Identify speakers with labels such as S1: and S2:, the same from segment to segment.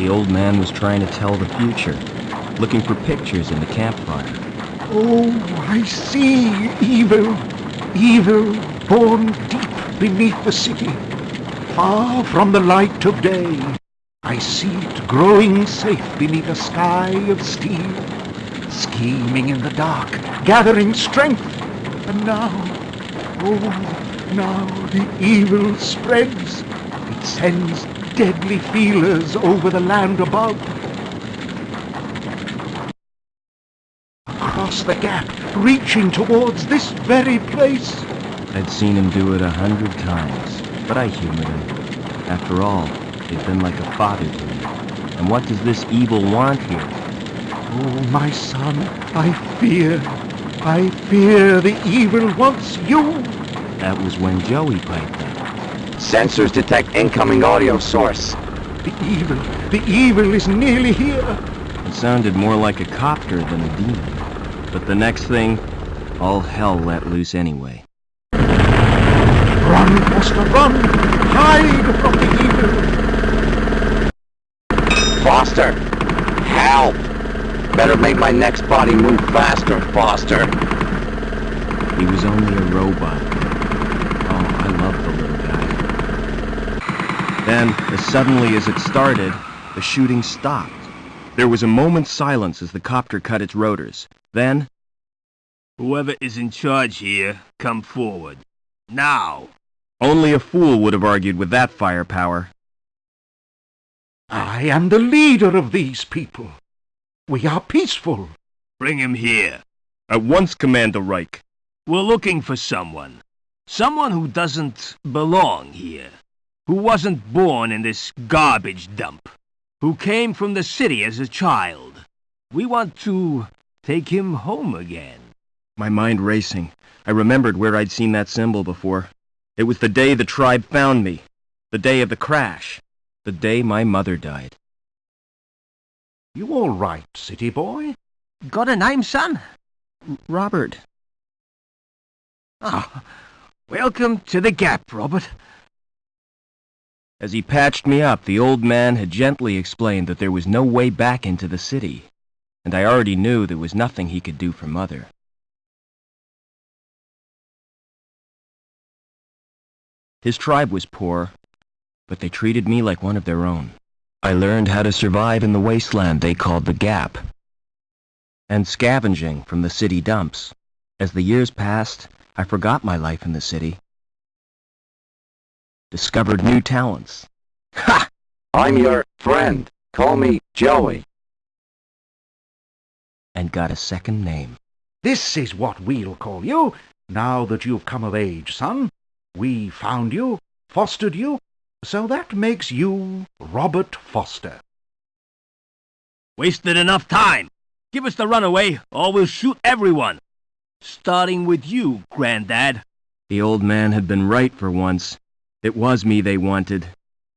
S1: The old man was trying to tell the future, looking for pictures in the campfire.
S2: Oh, I see evil, evil born deep beneath the city, far from the light of day. I see it growing safe beneath a sky of steel, scheming in the dark, gathering strength. And now, oh, now the evil spreads. It sends deadly feelers over the land above. Across the gap, reaching towards this very place.
S1: I'd seen him do it a hundred times, but I humored him. After all, he'd been like a father to me. And what does this evil want here?
S2: Oh, my son, I fear, I fear the evil wants you.
S1: That was when Joey piped up.
S3: Sensors detect incoming audio source.
S2: The evil, the evil is nearly here.
S1: It sounded more like a copter than a demon. But the next thing, all hell let loose anyway.
S2: Run, Foster, run! Hide from the evil!
S3: Foster! Help! Better make my next body move faster, Foster.
S1: He was only a robot. Oh, I love the little guy. Then, as suddenly as it started, the shooting stopped. There was a moment's silence as the copter cut its rotors. Then,
S4: Whoever is in charge here, come forward. Now!
S1: only a fool would have argued with that firepower.
S2: I am the leader of these people. We are peaceful.
S4: Bring him here.
S1: At once, Commander Reich.
S4: We're looking for someone. Someone who doesn't belong here. Who wasn't born in this garbage dump. Who came from the city as a child. We want to take him home again.
S1: My mind racing. I remembered where I'd seen that symbol before. It was the day the tribe found me. The day of the crash. The day my mother died.
S2: You all right, city boy?
S4: Got a name, son?
S1: Robert.
S4: Ah, welcome to the Gap, Robert.
S1: As he patched me up, the old man had gently explained that there was no way back into the city, and I already knew there was nothing he could do for Mother. His tribe was poor, but they treated me like one of their own. I learned how to survive in the wasteland they called the Gap, and scavenging from the city dumps. As the years passed, I forgot my life in the city, discovered new talents,
S3: Ha! I'm your friend. Call me Joey.
S1: and got a second name.
S2: This is what we'll call you, now that you've come of age, son. We found you, fostered you, so that makes you Robert Foster.
S4: Wasted enough time. Give us the runaway, or we'll shoot everyone. Starting with you, Grandad.
S1: The old man had been right for once. It was me they wanted.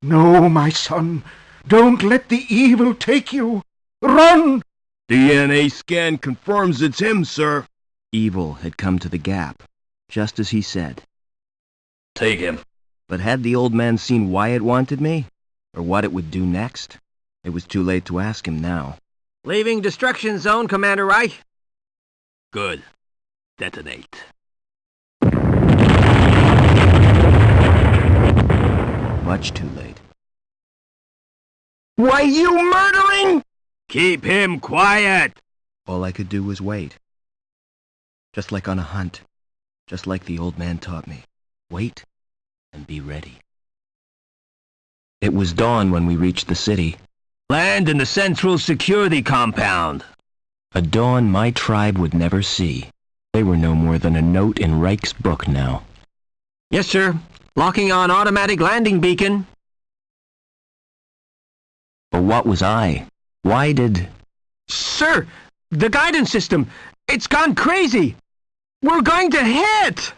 S2: No, my son, don't let the evil take you. Run!
S4: DNA scan confirms it's him, sir.
S1: Evil had come to the Gap, just as he said.
S3: Take him.
S1: But had the old man seen why it wanted me? Or what it would do next? It was too late to ask him now.
S4: Leaving destruction zone, Commander Reich. Good. Detonate.
S1: Much too late.
S4: Why, you murdering? Keep him quiet.
S1: All I could do was wait. Just like on a hunt. Just like the old man taught me. Wait and be ready. It was dawn when we reached the city.
S4: Land in the central security compound.
S1: A dawn my tribe would never see. They were no more than a note in Reich's book now.
S4: Yes, sir. Locking on automatic landing beacon.
S1: But what was I? Why did...
S4: Sir, the guidance system, it's gone crazy. We're going to hit.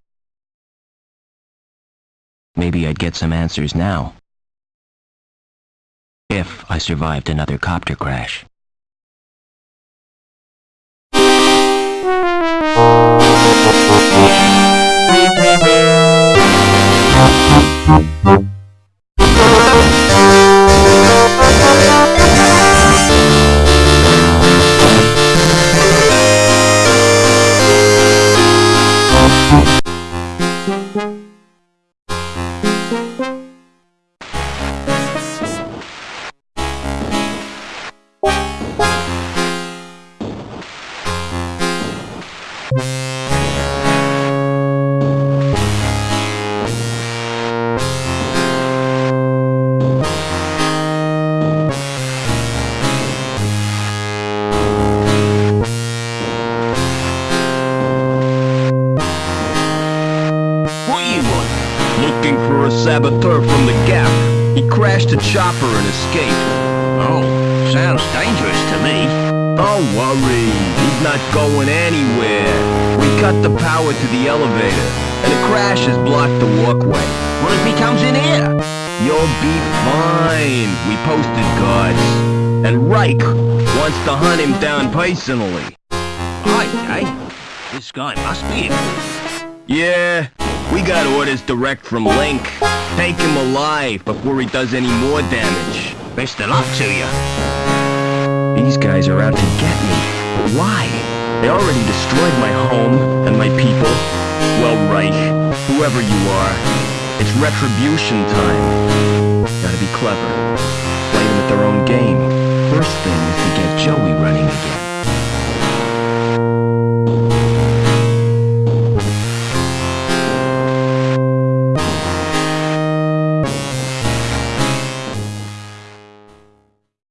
S1: Maybe I'd get some answers now. If I survived another copter crash. Música looking for a saboteur from the Gap. He crashed a chopper and escaped.
S4: Oh, sounds dangerous to me.
S1: Don't worry, he's not going anywhere. We cut the power to the elevator, and the crash has blocked the walkway.
S4: What if he comes in here?
S1: You'll be fine. We posted guards. And Reich wants to hunt him down personally.
S4: Right, eh? This guy must be it.
S1: Yeah, we got orders direct from LINC. Take him alive before he does any more damage.
S4: Best of luck to you.
S1: These guys are out to get me. Why? They already destroyed my home and my people. Well, Reich, whoever you are, it's retribution time. Gotta be clever. Play them at their own game. First thing is to get Joey again.